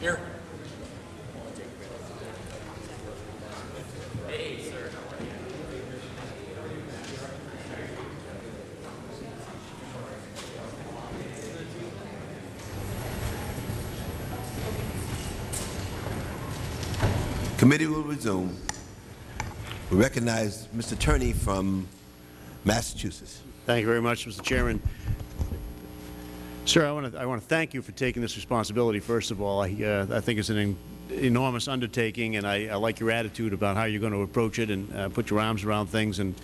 Here. Committee will resume. We recognize Mr. Tierney from Massachusetts. Thank you very much, Mr. Chairman. Sir, I want to I want to thank you for taking this responsibility. First of all, I uh, I think it's an en enormous undertaking, and I, I, like your attitude about how you're going to approach it and uh, put your arms around things. And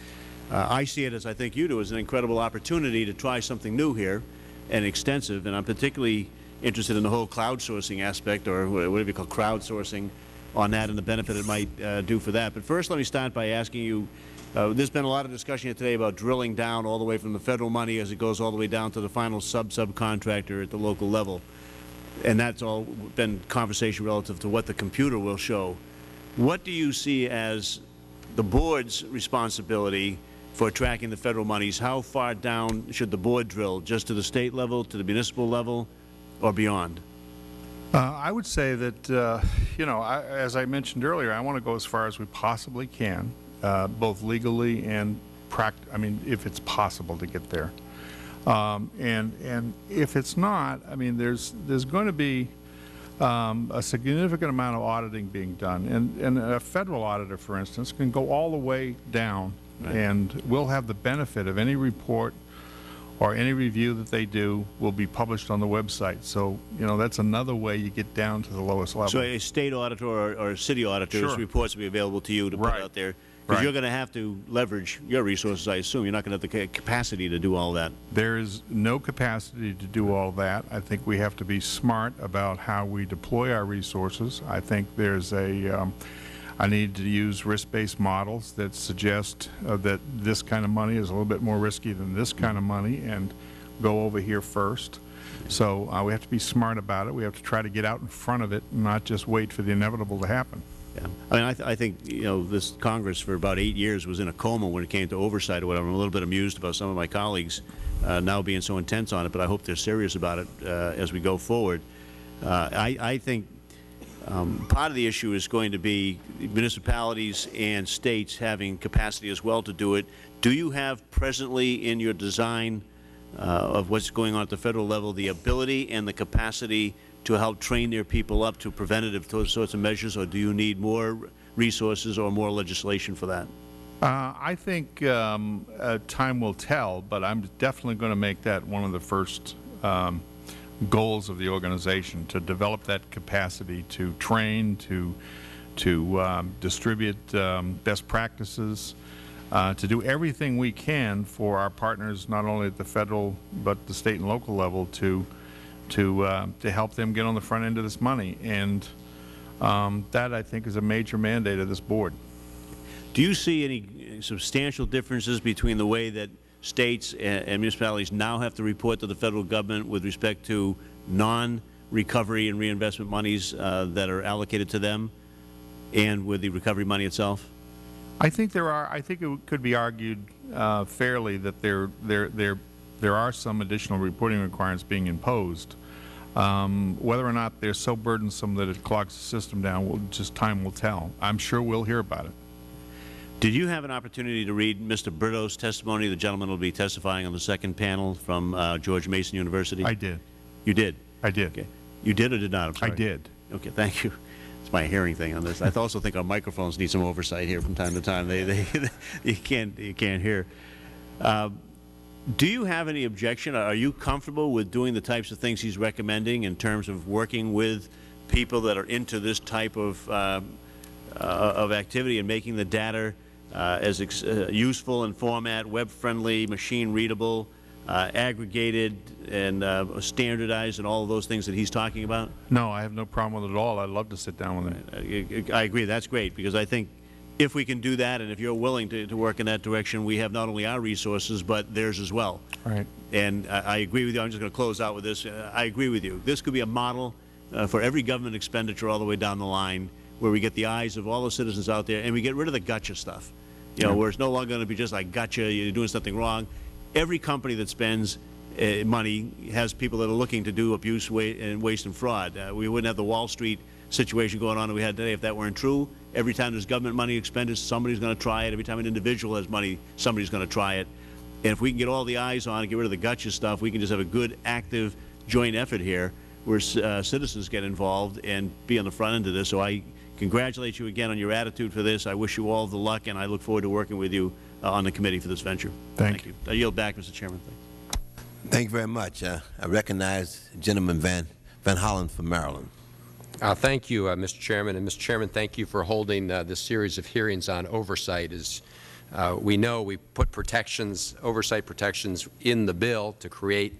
uh, I see it as I think you do as an incredible opportunity to try something new here and extensive. And I'm particularly interested in the whole crowdsourcing aspect, or whatever you call crowdsourcing, on that and the benefit it might uh, do for that. But first, let me start by asking you uh, there's been a lot of discussion here today about drilling down all the way from the Federal money as it goes all the way down to the final sub-subcontractor at the local level. And that's all been conversation relative to what the computer will show. What do you see as the Board's responsibility for tracking the Federal monies? How far down should the Board drill, just to the State level, to the municipal level, or beyond? Uh, I would say that, uh, you know, I, as I mentioned earlier, I want to go as far as we possibly can uh, both legally and pract I mean, if it's possible to get there. Um, and, and if it's not, I mean, there's, there's going to be um, a significant amount of auditing being done. And, and a Federal auditor, for instance, can go all the way down right. and will have the benefit of any report or any review that they do will be published on the website. So, you know, that's another way you get down to the lowest level. So a State auditor or, or City auditor's sure. reports will be available to you to right. put out there because right. you're going to have to leverage your resources, I assume. You're not going to have the capacity to do all that. There is no capacity to do all that. I think we have to be smart about how we deploy our resources. I think there's a, um, I need to use risk-based models that suggest uh, that this kind of money is a little bit more risky than this kind of money and go over here first. So uh, we have to be smart about it. We have to try to get out in front of it and not just wait for the inevitable to happen. Yeah. I mean, I, th I, think, you know, this Congress for about eight years was in a coma when it came to oversight or whatever. I'm a little bit amused about some of my colleagues uh, now being so intense on it, but I hope they're serious about it uh, as we go forward. Uh, I, I, think um, part of the issue is going to be municipalities and states having capacity as well to do it. Do you have presently in your design uh, of what's going on at the Federal level the ability and the capacity to help train their people up to preventative sorts of measures, or do you need more resources or more legislation for that? Uh, I think um, uh, time will tell, but I'm definitely going to make that one of the first um, goals of the organization, to develop that capacity to train, to, to um, distribute um, best practices, uh, to do everything we can for our partners, not only at the Federal but the State and local level, to to uh, to help them get on the front end of this money, and um, that I think is a major mandate of this board. Do you see any substantial differences between the way that states and, and municipalities now have to report to the Federal Government with respect to non-recovery and reinvestment monies uh, that are allocated to them, and with the recovery money itself? I think there are. I think it could be argued uh, fairly that there there there there are some additional reporting requirements being imposed. Um, whether or not they're so burdensome that it clogs the system down, will, just time will tell. I'm sure we'll hear about it. Did you have an opportunity to read Mr. Brito's testimony? The gentleman will be testifying on the second panel from uh, George Mason University. I did. You did? I did. Okay. You did or did not? i did. Okay. Thank you. It's my hearing thing on this. I also think our microphones need some oversight here from time to time. They, they, you can't, you can't hear. Uh, do you have any objection? Are you comfortable with doing the types of things he's recommending in terms of working with people that are into this type of, uh, uh, of activity and making the data as uh, useful in format, web-friendly, machine-readable, uh, aggregated and uh, standardized and all of those things that he's talking about? No, I have no problem with it at all. I would love to sit down with him. I agree. That is great because I think if we can do that and if you are willing to, to work in that direction, we have not only our resources but theirs as well. Right. And I, I agree with you. I am just going to close out with this. Uh, I agree with you. This could be a model uh, for every government expenditure all the way down the line where we get the eyes of all the citizens out there and we get rid of the gotcha stuff. You know, yeah. where it's no longer going to be just like gotcha, you're doing something wrong. Every company that spends uh, money has people that are looking to do abuse wa and waste and fraud. Uh, we wouldn't have the Wall Street situation going on that we had today if that weren't true. Every time there's government money expended, somebody's going to try it. Every time an individual has money, somebody's going to try it. And if we can get all the eyes on it, get rid of the gotcha stuff, we can just have a good, active, joint effort here where uh, citizens get involved and be on the front end of this. So I congratulate you again on your attitude for this. I wish you all the luck, and I look forward to working with you uh, on the committee for this venture. Thank you. I yield back, Mr. Chairman. Thank you very much. Uh, I recognize Gentleman Van, Van Hollen from Maryland. Uh, thank you, uh, Mr. Chairman. And, Mr. Chairman, thank you for holding uh, this series of hearings on oversight. As uh, we know, we put protections, oversight protections in the bill to create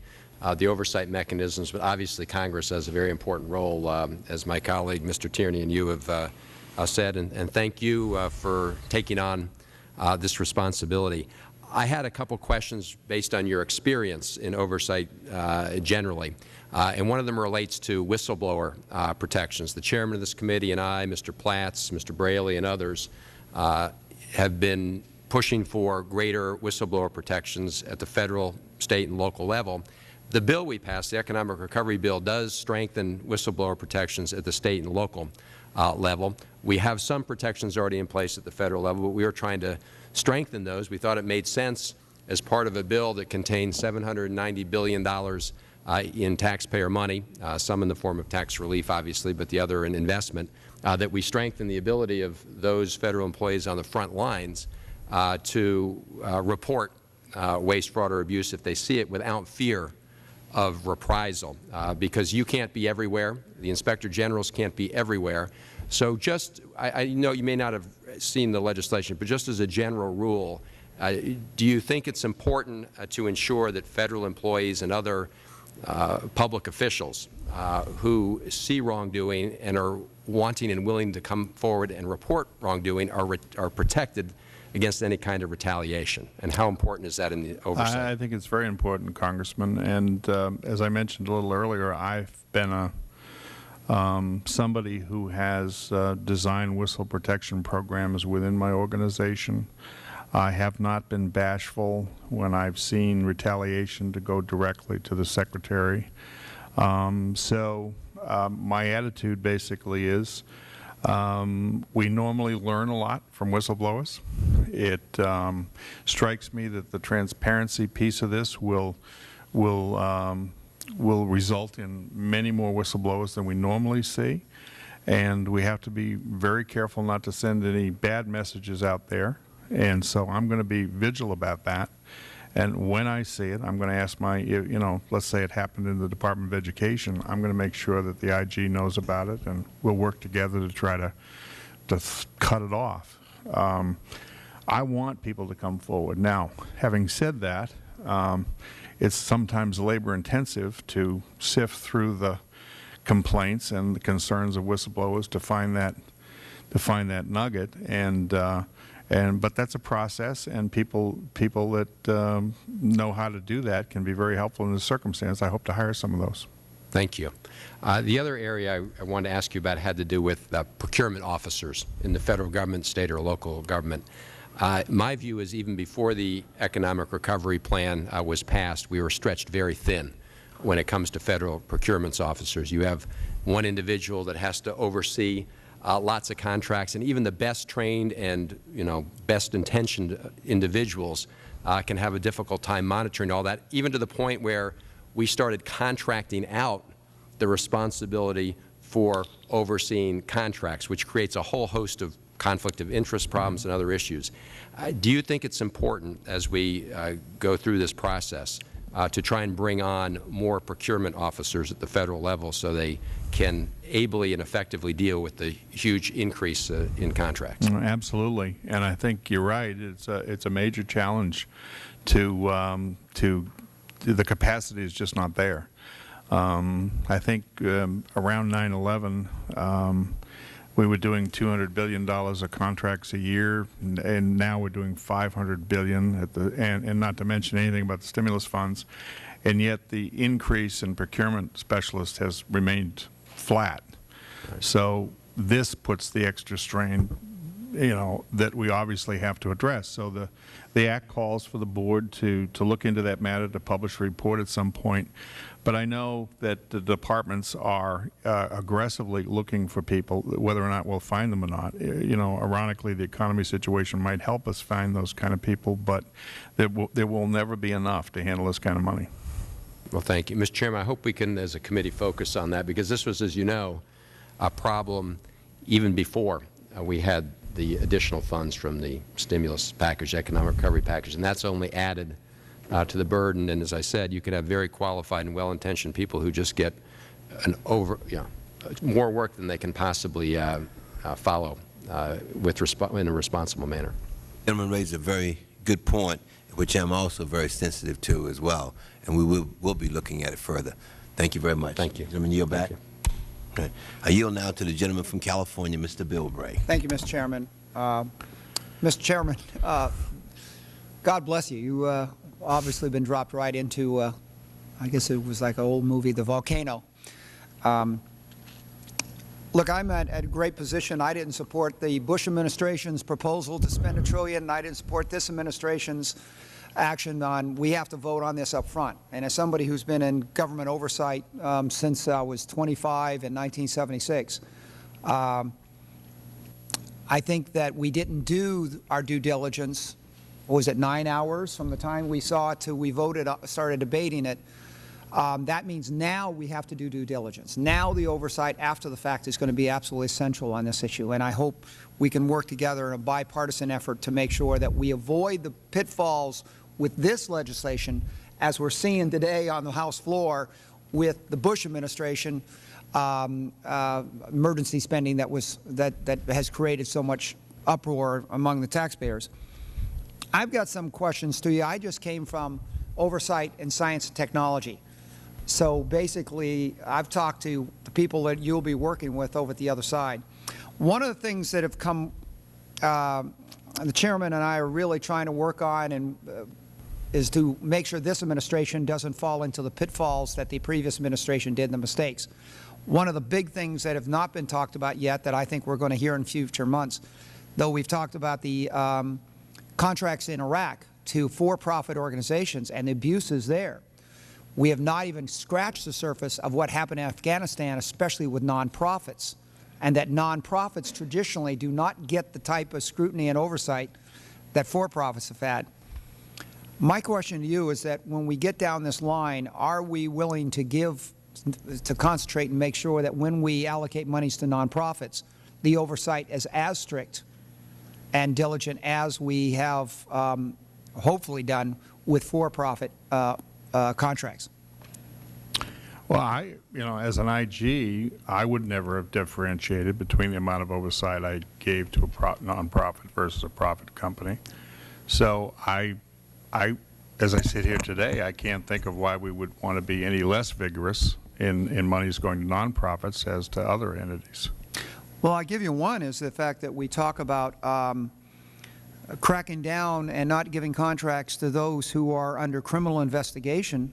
uh, the oversight mechanisms, but obviously Congress has a very important role, um, as my colleague Mr. Tierney and you have uh, uh, said, and, and, thank you uh, for taking on uh, this responsibility. I had a couple questions based on your experience in oversight uh, generally, and one of them relates to whistleblower protections. The Chairman of this committee and I, Mr. Platts, Mr. Braley, and others have been pushing for greater whistleblower protections at the Federal, State, and local level. The bill we passed, the Economic Recovery Bill, does strengthen whistleblower protections at the State and local uh, level. We have some protections already in place at the Federal level, but we are trying to strengthen those. We thought it made sense as part of a bill that contains $790 billion uh, in taxpayer money, uh, some in the form of tax relief, obviously, but the other in investment, uh, that we strengthen the ability of those Federal employees on the front lines uh, to uh, report waste, fraud, or abuse if they see it without fear of reprisal uh, because you can't be everywhere. The Inspector Generals can't be everywhere. So just, I, I, know you may not have seen the legislation, but just as a general rule, uh, do you think it's important uh, to ensure that Federal employees and other uh, public officials uh, who see wrongdoing and are wanting and willing to come forward and report wrongdoing are, are protected against any kind of retaliation? And how important is that in the oversight? I, I think it's very important, Congressman. And um, as I mentioned a little earlier, I've been a um, somebody who has uh, designed whistle protection programs within my organization. I have not been bashful when I've seen retaliation to go directly to the Secretary. Um, so um, my attitude basically is um, we normally learn a lot from whistleblowers. It um, strikes me that the transparency piece of this will will um, will result in many more whistleblowers than we normally see, and we have to be very careful not to send any bad messages out there. And so I'm going to be vigilant about that. And when I see it, I'm going to ask my, you know, let's say it happened in the Department of Education, I'm going to make sure that the IG knows about it, and we'll work together to try to, to cut it off. Um, I want people to come forward. Now, having said that, um, it's sometimes labor intensive to sift through the complaints and the concerns of whistleblowers to find that to find that nugget and uh, and but that's a process, and people people that um, know how to do that can be very helpful in this circumstance. I hope to hire some of those. Thank you. Uh, the other area I, I, wanted to ask you about had to do with uh, procurement officers in the Federal Government, State, or local government. Uh, my view is even before the Economic Recovery Plan uh, was passed, we were stretched very thin when it comes to Federal procurements officers. You have one individual that has to oversee uh, lots of contracts, and even the best trained and you know best intentioned individuals uh, can have a difficult time monitoring all that, even to the point where we started contracting out the responsibility for overseeing contracts, which creates a whole host of conflict of interest problems and other issues. Uh, do you think it's important as we uh, go through this process uh, to try and bring on more procurement officers at the Federal level so they can ably and effectively deal with the huge increase uh, in contracts. Mm, absolutely, and I think you're right. It's a it's a major challenge to um, to the capacity is just not there. Um, I think um, around 9/11. We were doing $200 billion of contracts a year, and, and now we're doing 500 billion, at the, and, and not to mention anything about the stimulus funds. And yet the increase in procurement specialists has remained flat. So this puts the extra strain you know, that we obviously have to address. So the, the Act calls for the Board to, to look into that matter, to publish a report at some point. But I know that the departments are uh, aggressively looking for people, whether or not we'll find them or not. You know, ironically, the economy situation might help us find those kind of people, but there will, there will never be enough to handle this kind of money. Well, thank you. Mr. Chairman, I hope we can, as a committee, focus on that, because this was, as you know, a problem even before uh, we had the additional funds from the stimulus package, economic recovery package, and that's only added uh, to the burden. And as I said, you can have very qualified and well-intentioned people who just get an over, you know, more work than they can possibly uh, uh, follow uh, with resp in a responsible manner. Gentleman raised a very good point, which I'm also very sensitive to as well, and we will will be looking at it further. Thank you very much. Thank you. Gentleman, yield back. Thank Okay. I yield now to the gentleman from California, Mr. Bilbray. Thank you, Mr. Chairman. Uh, Mr. Chairman, uh, God bless you. You uh, obviously been dropped right into, uh, I guess it was like an old movie, The Volcano. Um, look, I'm at, at a great position. I didn't support the Bush administration's proposal to spend a trillion, and I didn't support this administration's action on we have to vote on this up front. And as somebody who's been in government oversight um, since I was 25 in 1976, um, I think that we didn't do our due diligence, what was it, nine hours from the time we saw it to we voted, uh, started debating it. Um, that means now we have to do due diligence. Now the oversight after the fact is going to be absolutely essential on this issue. And I hope we can work together in a bipartisan effort to make sure that we avoid the pitfalls with this legislation as we're seeing today on the House floor with the Bush administration um, uh, emergency spending that, was, that, that has created so much uproar among the taxpayers. I've got some questions to you. I just came from oversight in science and technology. So basically, I've talked to the people that you'll be working with over at the other side. One of the things that have come, uh, the Chairman and I are really trying to work on and uh, is to make sure this administration doesn't fall into the pitfalls that the previous administration did and the mistakes. One of the big things that have not been talked about yet that I think we're going to hear in future months, though we've talked about the um, contracts in Iraq to for-profit organizations and the abuses there. We have not even scratched the surface of what happened in Afghanistan, especially with nonprofits, and that nonprofits traditionally do not get the type of scrutiny and oversight that for-profits have had. My question to you is that when we get down this line, are we willing to give, to concentrate and make sure that when we allocate monies to nonprofits, the oversight is as strict and diligent as we have um, hopefully done with for-profit uh, uh, contracts? Well, I, you know, as an IG, I would never have differentiated between the amount of oversight I gave to a pro nonprofit versus a profit company. So I, I, as I sit here today, I can't think of why we would want to be any less vigorous in, in monies going to nonprofits as to other entities. Well, I'll give you one is the fact that we talk about um, cracking down and not giving contracts to those who are under criminal investigation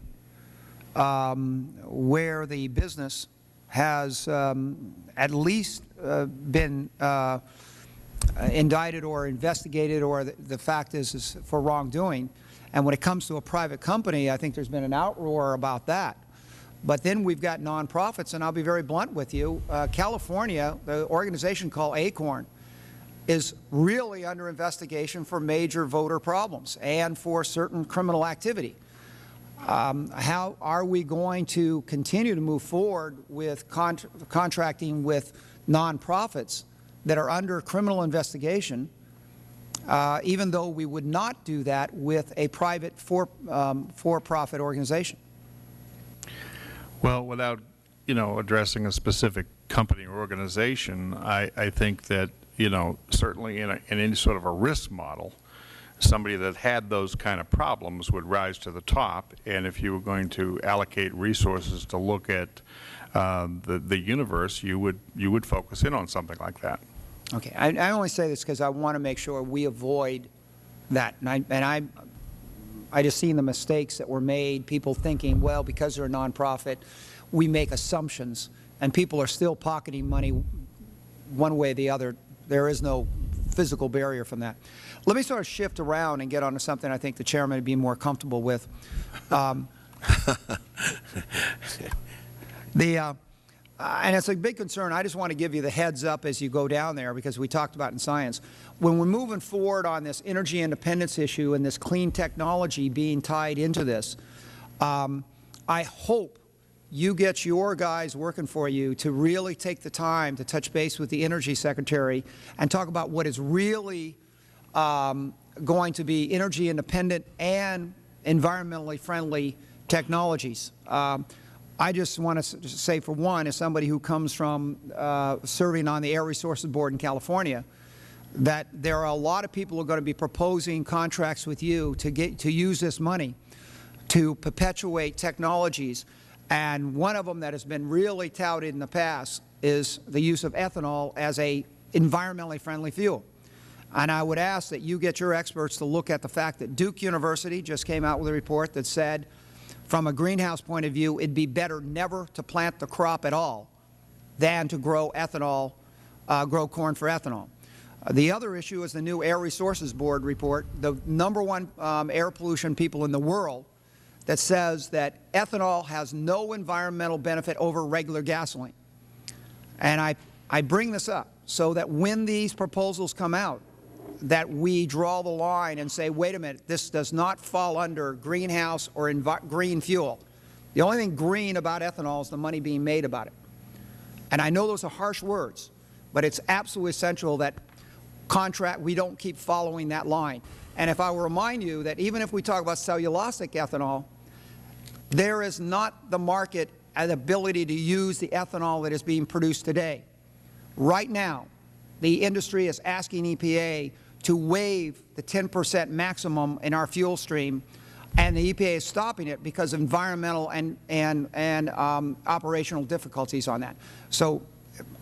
um, where the business has um, at least uh, been uh, indicted or investigated or the, the fact is, is for wrongdoing. And when it comes to a private company, I think there's been an outroar about that. But then we've got nonprofits, and I'll be very blunt with you. Uh, California, the organization called ACORN, is really under investigation for major voter problems and for certain criminal activity. Um, how are we going to continue to move forward with con contracting with nonprofits that are under criminal investigation, uh, even though we would not do that with a private for-profit um, for organization? Well, without, you know, addressing a specific company or organization, I, I think that, you know, certainly in, a, in any sort of a risk model, somebody that had those kind of problems would rise to the top. And if you were going to allocate resources to look at uh, the, the universe, you would, you would focus in on something like that. Okay. I, I only say this because I want to make sure we avoid that. And I, and I, I just seen the mistakes that were made, people thinking, well, because they're a nonprofit, we make assumptions, and people are still pocketing money one way or the other. There is no physical barrier from that. Let me sort of shift around and get onto something I think the Chairman would be more comfortable with. Um, the, uh, uh, and it's a big concern. I just want to give you the heads up as you go down there because we talked about in science. When we're moving forward on this energy independence issue and this clean technology being tied into this, um, I hope you get your guys working for you to really take the time to touch base with the Energy Secretary and talk about what is really um, going to be energy independent and environmentally friendly technologies. Um, I just want to say, for one, as somebody who comes from uh, serving on the Air Resources Board in California, that there are a lot of people who are going to be proposing contracts with you to, get, to use this money to perpetuate technologies. And one of them that has been really touted in the past is the use of ethanol as a environmentally friendly fuel. And I would ask that you get your experts to look at the fact that Duke University just came out with a report that said from a greenhouse point of view, it would be better never to plant the crop at all than to grow ethanol, uh, grow corn for ethanol. Uh, the other issue is the new Air Resources Board report, the number one um, air pollution people in the world that says that ethanol has no environmental benefit over regular gasoline. And I, I bring this up so that when these proposals come out, that we draw the line and say, wait a minute, this does not fall under greenhouse or green fuel. The only thing green about ethanol is the money being made about it. And I know those are harsh words, but it's absolutely essential that contract, we don't keep following that line. And if I remind you that even if we talk about cellulosic ethanol, there is not the market and ability to use the ethanol that is being produced today. Right now, the industry is asking EPA to waive the 10 percent maximum in our fuel stream, and the EPA is stopping it because of environmental and, and, and um, operational difficulties on that. So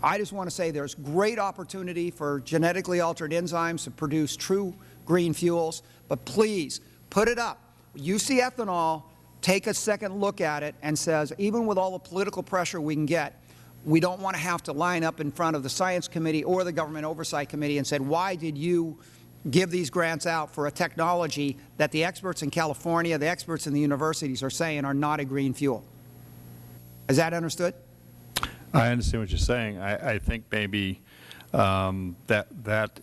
I just want to say there is great opportunity for genetically altered enzymes to produce true green fuels, but please put it up. You see ethanol, take a second look at it and says, even with all the political pressure we can get, we don't want to have to line up in front of the Science Committee or the Government Oversight Committee and said, why did you give these grants out for a technology that the experts in California, the experts in the universities are saying are not a green fuel? Is that understood? I understand what you are saying. I, I think maybe um, that that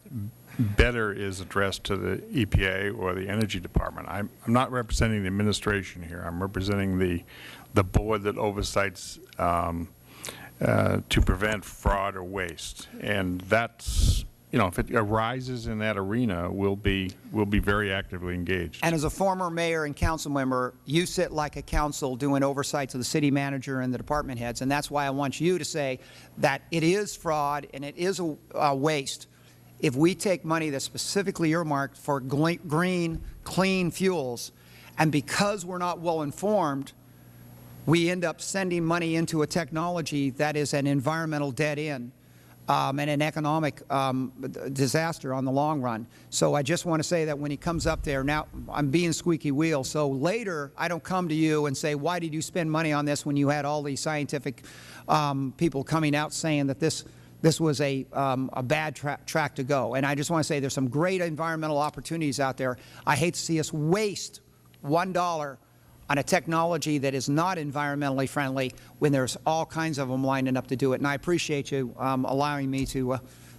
better is addressed to the EPA or the Energy Department. I'm, not representing the administration here. I'm representing the the board that oversights um, uh, to prevent fraud or waste. And that's, you know, if it arises in that arena, we'll be, we'll be very actively engaged. And as a former mayor and council member, you sit like a council doing oversight to the city manager and the department heads. And that's why I want you to say that it is fraud and it is a, a waste if we take money that's specifically earmarked for green, clean fuels, and because we're not well informed, we end up sending money into a technology that is an environmental dead end um, and an economic um, disaster on the long run. So I just want to say that when he comes up there, now I'm being squeaky wheel, so later I don't come to you and say, why did you spend money on this when you had all these scientific um, people coming out saying that this this was a, um, a bad tra track to go. And I just want to say there's some great environmental opportunities out there. I hate to see us waste $1 on a technology that is not environmentally friendly when there's all kinds of them lining up to do it. And I appreciate you um, allowing me to uh,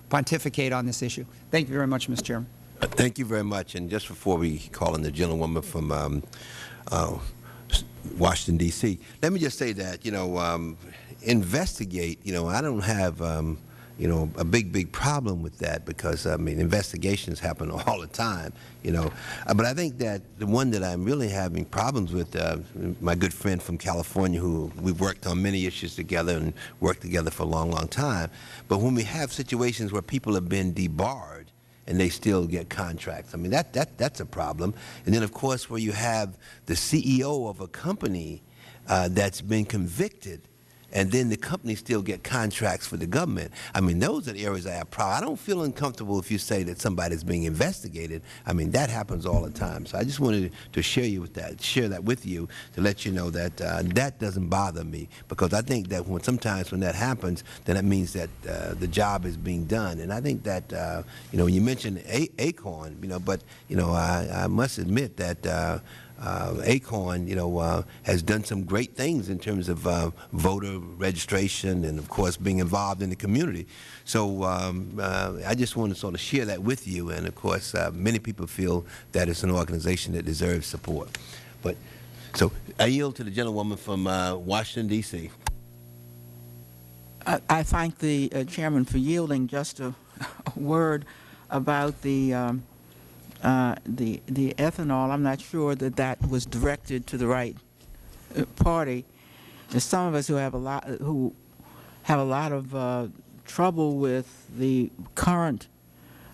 pontificate on this issue. Thank you very much, Mr. Chairman. Uh, thank you very much. And just before we call in the gentlewoman from um, uh, Washington, D.C., let me just say that, you know, um, investigate, you know, I don't have um, you know, a big, big problem with that because, I mean, investigations happen all the time, you know. Uh, but I think that the one that I'm really having problems with, uh, my good friend from California who we've worked on many issues together and worked together for a long, long time, but when we have situations where people have been debarred and they still get contracts, I mean, that, that, that's a problem. And then, of course, where you have the CEO of a company uh, that's been convicted and then the companies still get contracts for the government. I mean, those are the areas I have problem. I don't feel uncomfortable if you say that somebody's being investigated. I mean, that happens all the time. So I just wanted to share you with that, share that with you to let you know that uh, that doesn't bother me because I think that when sometimes when that happens, then that means that uh, the job is being done. And I think that uh, you know you mentioned A Acorn, you know, but you know I, I must admit that. Uh, Acorn, you know, uh, has done some great things in terms of uh, voter registration and, of course, being involved in the community. So um, I just want to sort of share that with you. And, of course, many people feel that it's an organization that deserves support. But so I yield to the gentlewoman from uh, Washington, D.C. I, I thank the uh, chairman for yielding just a, a word about the, um, uh, the, the ethanol. I'm not sure that that was directed to the right uh, party. There's some of us who have a lot, who have a lot of uh, trouble with the current,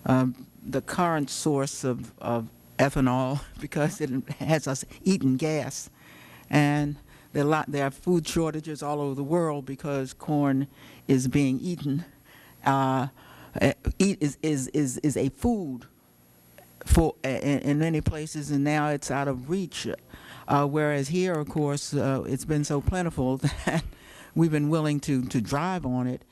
um, the current source of, of ethanol because it has us eating gas. And there are, lot, there are food shortages all over the world because corn is being eaten. Uh, uh, eat is, is, is, is a food for in, in many places, and now it's out of reach. Uh, whereas here, of course, uh, it's been so plentiful that we've been willing to, to drive on it.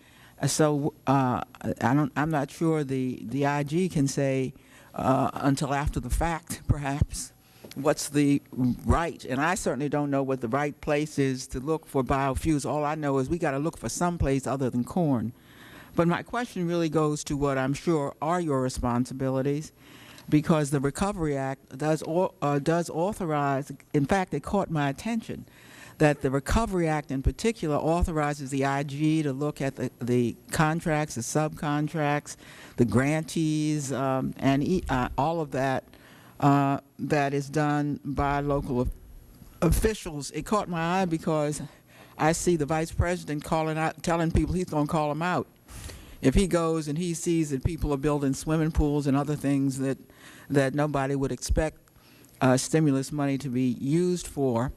Uh, so uh, I don't, I'm not sure the, the IG can say uh, until after the fact, perhaps, what's the right, and I certainly don't know what the right place is to look for biofuels. All I know is we got to look for some place other than corn. But my question really goes to what I'm sure are your responsibilities, because the Recovery Act does, uh, does authorize, in fact, it caught my attention, that the Recovery Act in particular authorizes the IG to look at the, the contracts, the subcontracts, the grantees, um, and e uh, all of that uh, that is done by local officials. It caught my eye because I see the vice president calling out, telling people he's going to call them out. If he goes and he sees that people are building swimming pools and other things that, that nobody would expect uh, stimulus money to be used for,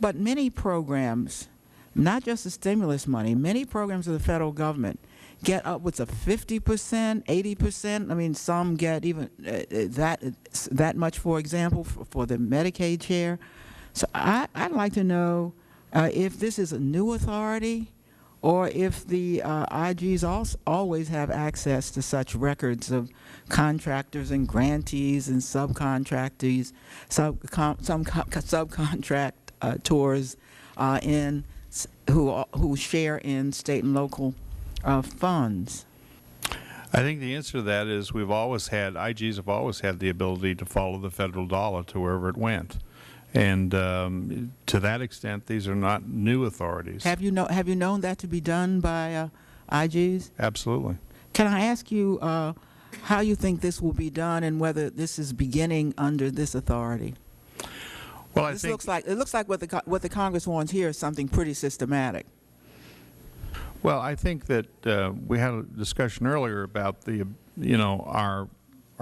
but many programs, not just the stimulus money, many programs of the federal government get upwards of 50 percent, 80 percent. I mean, some get even uh, that that much, for example, for, for the Medicaid share. So I, I'd like to know uh, if this is a new authority or if the uh, IGs also always have access to such records of contractors and grantees and subcontractees, sub, some subcontract uh, uh, in who who share in state and local uh, funds? I think the answer to that is we've always had, IGs have always had the ability to follow the federal dollar to wherever it went. And um, to that extent, these are not new authorities. Have you, know, have you known that to be done by uh, IGs? Absolutely. Can I ask you uh, how you think this will be done and whether this is beginning under this authority? Well, I this looks like it looks like what the what the Congress wants here is something pretty systematic. Well, I think that uh, we had a discussion earlier about the, you know, our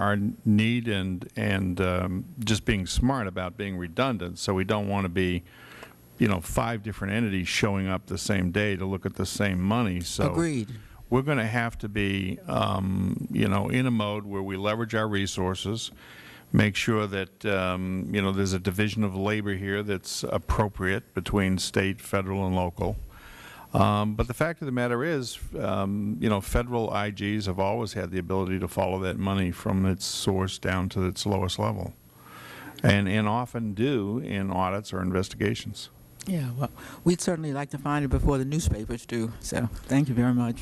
our need and and um, just being smart about being redundant. So we don't want to be, you know, five different entities showing up the same day to look at the same money. So agreed. We're going to have to be, um, you know, in a mode where we leverage our resources, make sure that um, you know there's a division of labor here that's appropriate between state, federal, and local. Um, but the fact of the matter is, um, you know, federal IGs have always had the ability to follow that money from its source down to its lowest level, and, and often do in audits or investigations. Yeah, well, we'd certainly like to find it before the newspapers do, so thank you very much.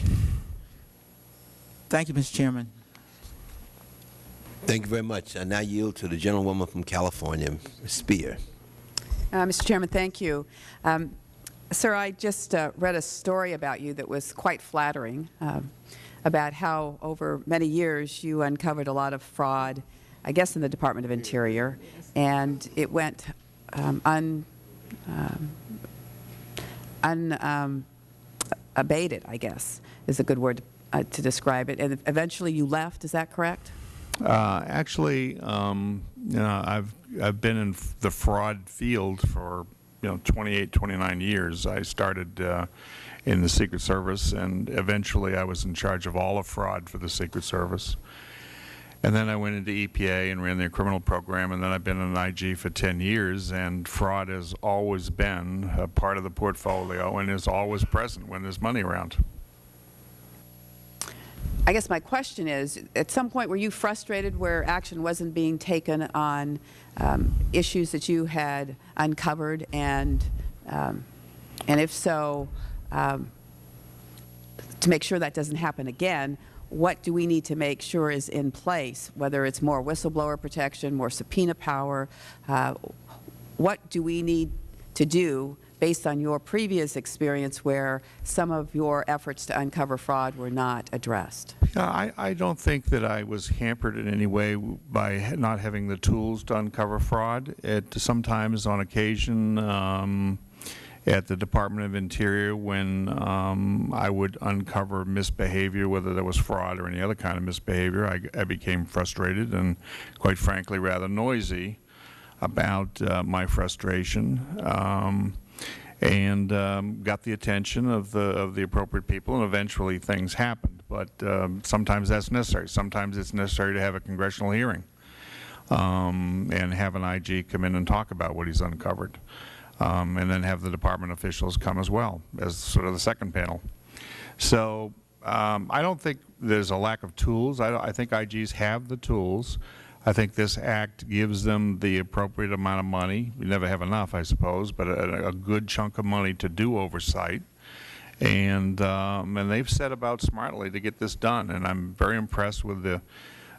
Thank you, Mr. Chairman. Thank you very much. I now yield to the gentlewoman from California, Ms. Speier. Uh, Mr. Chairman, thank you. Um, Sir, I just uh, read a story about you that was quite flattering uh, about how over many years you uncovered a lot of fraud, I guess in the Department of Interior, and it went um, un, um, un um, abated, I guess, is a good word uh, to describe it. And eventually you left, is that correct? Uh, actually, um, you know, I've I've been in the fraud field for you know 28, 29 years. I started uh, in the Secret Service, and eventually I was in charge of all of fraud for the Secret Service. And then I went into EPA and ran their criminal program, and then I've been in IG for 10 years, and fraud has always been a part of the portfolio and is always present when there's money around. I guess my question is, at some point were you frustrated where action wasn't being taken on um, issues that you had uncovered, and um, and if so, um, to make sure that doesn't happen again, what do we need to make sure is in place, whether it's more whistleblower protection, more subpoena power, uh, what do we need to do based on your previous experience where some of your efforts to uncover fraud were not addressed? Yeah, I, I don't think that I was hampered in any way by not having the tools to uncover fraud. It sometimes, on occasion, um, at the Department of Interior, when um, I would uncover misbehavior, whether there was fraud or any other kind of misbehavior, I, I became frustrated and, quite frankly, rather noisy about uh, my frustration. Um, and um, got the attention of the of the appropriate people, and eventually things happened. But um, sometimes that's necessary. Sometimes it's necessary to have a congressional hearing um, and have an IG come in and talk about what he's uncovered, um, and then have the department officials come as well as sort of the second panel. So um, I don't think there's a lack of tools. I, I think IGs have the tools. I think this act gives them the appropriate amount of money. We never have enough, I suppose, but a, a good chunk of money to do oversight. And, um, and they've set about smartly to get this done. And I'm very impressed with the,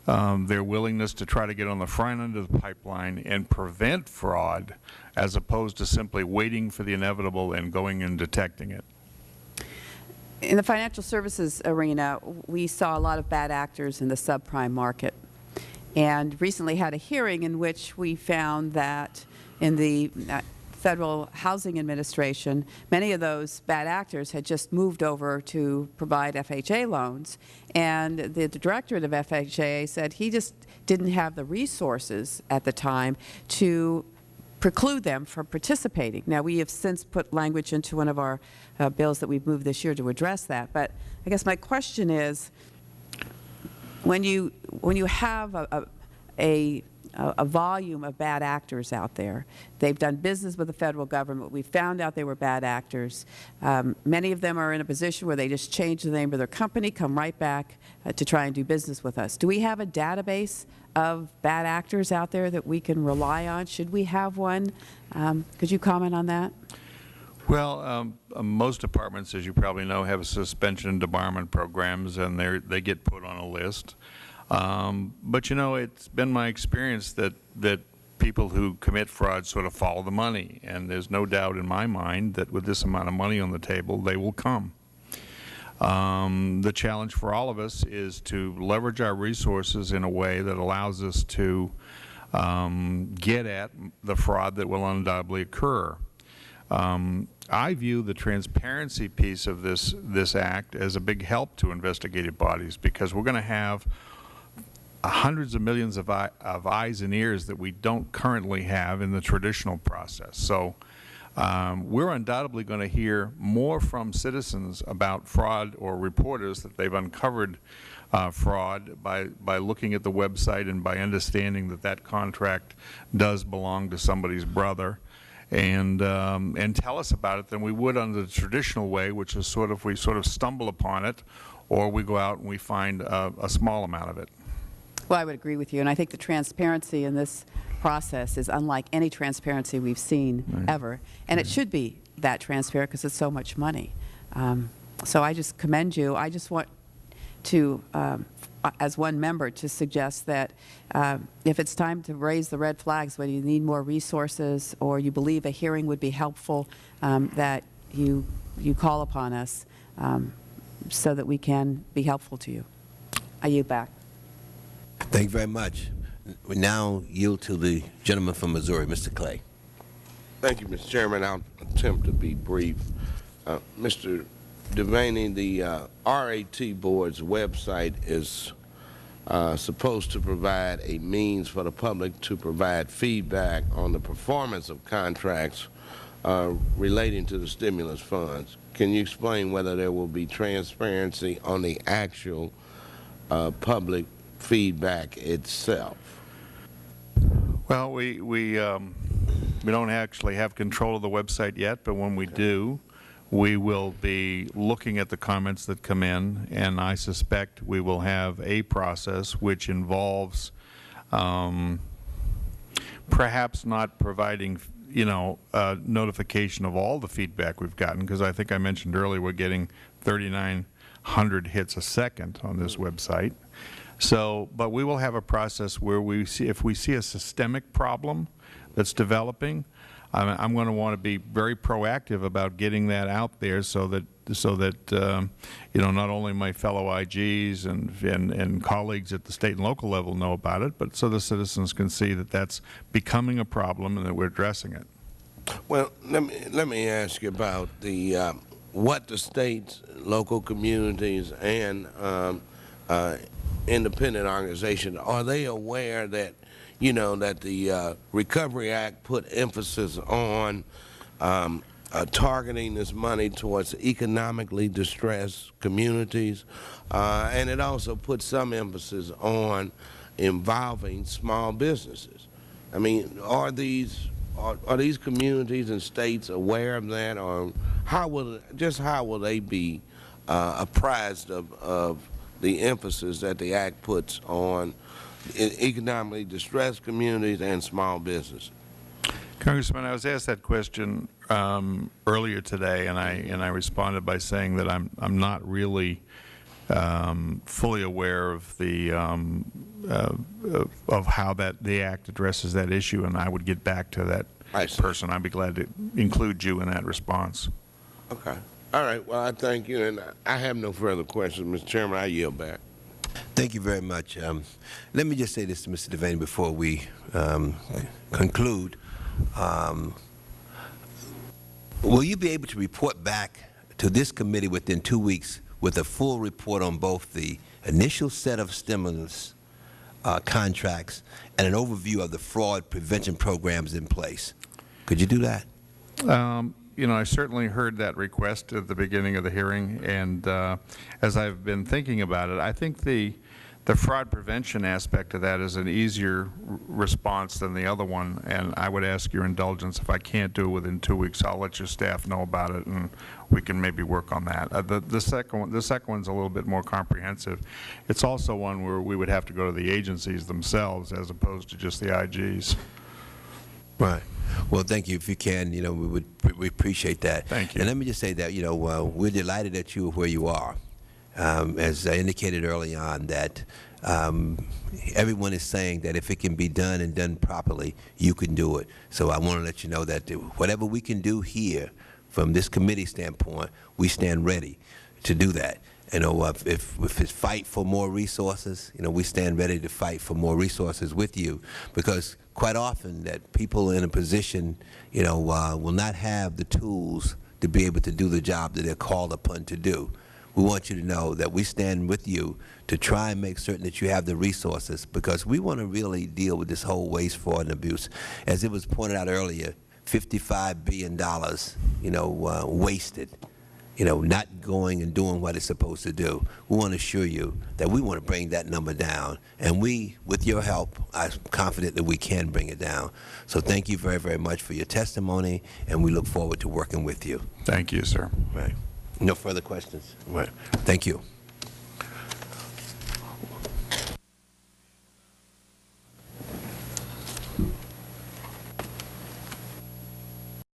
um, their willingness to try to get on the front end of the pipeline and prevent fraud as opposed to simply waiting for the inevitable and going and detecting it. In the financial services arena, we saw a lot of bad actors in the subprime market, and recently had a hearing in which we found that in the uh, Federal Housing Administration, many of those bad actors had just moved over to provide FHA loans, and the directorate of FHA said he just didn't have the resources at the time to preclude them from participating. Now, we have since put language into one of our uh, bills that we've moved this year to address that. But I guess my question is, when you when you have a, a, a a volume of bad actors out there. They've done business with the federal government. We found out they were bad actors. Um, many of them are in a position where they just change the name of their company, come right back uh, to try and do business with us. Do we have a database of bad actors out there that we can rely on? Should we have one? Um, could you comment on that? Well, um, uh, most departments, as you probably know, have suspension and debarment programs, and they they get put on a list. Um, but you know, it's been my experience that that people who commit fraud sort of follow the money, and there's no doubt in my mind that with this amount of money on the table, they will come. Um, the challenge for all of us is to leverage our resources in a way that allows us to um, get at the fraud that will undoubtedly occur. Um, I view the transparency piece of this this act as a big help to investigative bodies because we're going to have hundreds of millions of, eye, of eyes and ears that we don't currently have in the traditional process. So um, we're undoubtedly going to hear more from citizens about fraud or reporters that they've uncovered uh, fraud by, by looking at the website and by understanding that that contract does belong to somebody's brother and um, and tell us about it than we would under the traditional way, which is sort of we sort of stumble upon it, or we go out and we find a, a small amount of it. Well, I would agree with you, and I think the transparency in this process is unlike any transparency we've seen ever, and it should be that transparent because it's so much money. Um, so I just commend you. I just want to, um, as one member, to suggest that uh, if it's time to raise the red flags, whether you need more resources or you believe a hearing would be helpful, um, that you you call upon us um, so that we can be helpful to you. I yield back. Thank you very much. We now yield to the gentleman from Missouri, Mr. Clay. Thank you, Mr. Chairman. I'll attempt to be brief. Uh, Mr. Devaney, the uh, RAT Board's website is uh, supposed to provide a means for the public to provide feedback on the performance of contracts uh, relating to the stimulus funds. Can you explain whether there will be transparency on the actual uh, public feedback itself? Well, we, we, um, we don't actually have control of the website yet, but when we do, we will be looking at the comments that come in, and I suspect we will have a process which involves um, perhaps not providing, you know, uh, notification of all the feedback we've gotten, because I think I mentioned earlier we're getting 3,900 hits a second on this website. So, but we will have a process where we see, if we see a systemic problem that's developing, I'm, I'm going to want to be very proactive about getting that out there so that, so that, um, you know, not only my fellow IGs and, and, and colleagues at the state and local level know about it, but so the citizens can see that that's becoming a problem and that we're addressing it. Well, let me, let me ask you about the, uh, what the states, local communities, and um, uh, independent organizations, are they aware that, you know, that the uh, Recovery Act put emphasis on um, uh, targeting this money towards economically distressed communities, uh, and it also put some emphasis on involving small businesses. I mean, are these are, are these communities and states aware of that, or how will just how will they be uh, apprised of, of the emphasis that the Act puts on e- economically distressed communities and small businesses? Congressman, I was asked that question um, earlier today, and I and I responded by saying that I'm I'm not really um, fully aware of the um, uh, of- of how that the act addresses that issue, and I would get back to that I person. I'd be glad to include you in that response. Okay. All right. Well, I thank you, and I have no further questions, Mr. Chairman. I yield back. Thank you very much. Um, let me just say this to Mr. Devaney before we um, conclude. Um, will you be able to report back to this committee within two weeks with a full report on both the initial set of stimulus uh, contracts and an overview of the fraud prevention programs in place? Could you do that? Um, You know, I certainly heard that request at the beginning of the hearing, and uh, as I've been thinking about it, I think the, the fraud prevention aspect of that is an easier response than the other one, and I would ask your indulgence, if I can't do it within two weeks, I'll let your staff know about it, and we can maybe work on that. Uh, The, the second one, the second one's a little bit more comprehensive. It's also one where we would have to go to the agencies themselves as opposed to just the IGs. Right. Well, thank you. If you can, you know, we would we appreciate that. Thank you. And let me just say that, you know, uh, we're delighted that you are where you are. Um, as I indicated early on, that um, everyone is saying that if it can be done and done properly, you can do it. So I want to let you know that whatever we can do here, from this committee standpoint, we stand ready to do that. You know, if, if, if it's fight for more resources, you know, we stand ready to fight for more resources with you because quite often that people in a position, you know, uh, will not have the tools to be able to do the job that they're called upon to do. We want you to know that we stand with you to try and make certain that you have the resources because we want to really deal with this whole waste, fraud, and abuse. As it was pointed out earlier, $55 billion, you know, uh, wasted you know, not going and doing what it's supposed to do. We want to assure you that we want to bring that number down. And we, with your help, I'm confident that we can bring it down. So thank you very, very much for your testimony, and we look forward to working with you. Thank you, sir. Right. No further questions? Right. Thank you.